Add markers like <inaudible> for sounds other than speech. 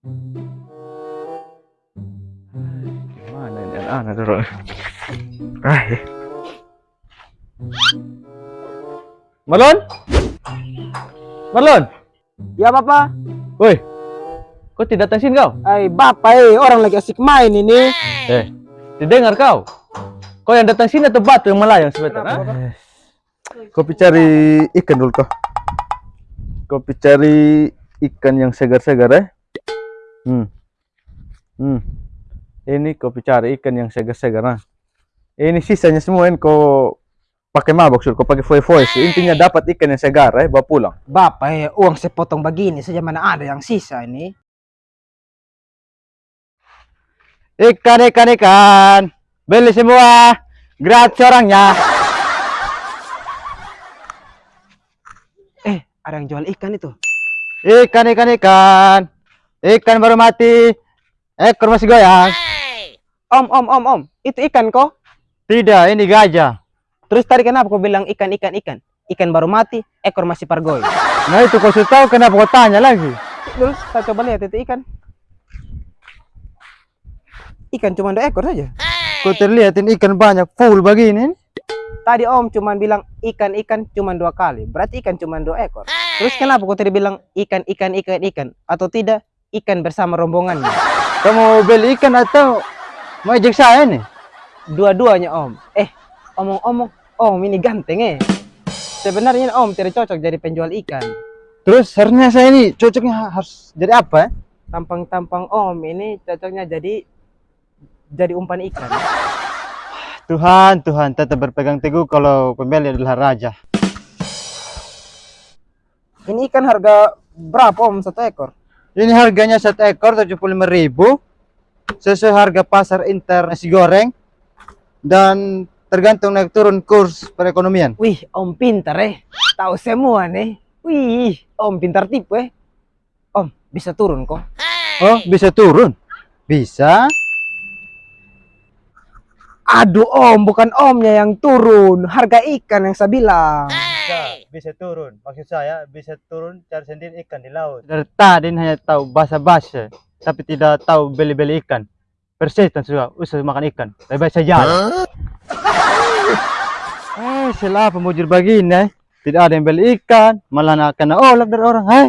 Gimana ini anak-anak dulu? Ah, eh. Marlon? Marlon? Ya Bapak. Woi, kok tidak datang sini kau? Ay Bapak eh orang lagi asik main ini. Eh, didengar kau? Kau yang datang sini atau batu yang melayang sebentar? Ah? Bapak? Kopi cari ikan dulu kau. Kopi cari ikan yang segar-segar eh. Hmm. Hmm. Ini kopi cari ikan yang segar-segar nah. Ini sisanya semua ini kau pakai mabok sur, kau pakai foy-foy. Intinya dapat ikan yang segar eh, bawa pulang. Bapak eh uang sepotong begini saja mana ada yang sisa ini. Ikan, ikan, ikan. Beli semua. Gratis orangnya. Eh ada yang jual ikan itu. Ikan, ikan, ikan. Ikan baru mati. Ekor masih goyang. Om om om om itu ikan kok. Tidak, ini gajah. Terus tadi kenapa kau bilang ikan ikan ikan? Ikan baru mati, ekor masih pargoy. Nah itu kau sudah tahu kenapa kau tanya lagi? Terus saya coba lihat itu ikan. Ikan cuma dua ekor saja. Kau terlihatin ikan banyak full begini. Tadi om cuma bilang ikan ikan cuma dua kali. Berarti ikan cuma dua ekor. Terus kenapa kau tadi bilang ikan ikan ikan ikan atau tidak ikan bersama rombongannya? <laughs> Kamu beli ikan atau mau ejek saya nih? Dua-duanya om. Eh omong-omong om ini ganteng eh. Sebenarnya om tidak cocok jadi penjual ikan. Terus harusnya saya ini cocoknya harus jadi apa? eh? Tampang-tampang om ini cocoknya jadi jadi umpan ikan. <laughs> Tuhan, Tuhan tetap berpegang teguh kalau pembeli adalah raja. Ini ikan harga berapa om satu ekor? Ini harganya satu ekor 75.000 sesuai harga pasar inter nasi goreng dan tergantung naik turun kurs perekonomian. Wih, om pintar eh. Tahu semua nih. Wih, om pintar tipu eh. Om, bisa turun kok. Oh, bisa turun? Bisa. Aduh om, bukan omnya yang turun. Harga ikan yang saya bilang. Bisa, bisa turun. Maksud saya bisa turun cari sendiri ikan di laut. Dari tadi hanya tahu bahasa-bahasa, tapi tidak tahu beli-beli ikan. Persisten sudah, usah makan ikan. Lebih baik saya jalan. <laughs> Eh, siapa mujur begini? eh? Tidak ada yang beli ikan, malah kena olak dari orang. Hai,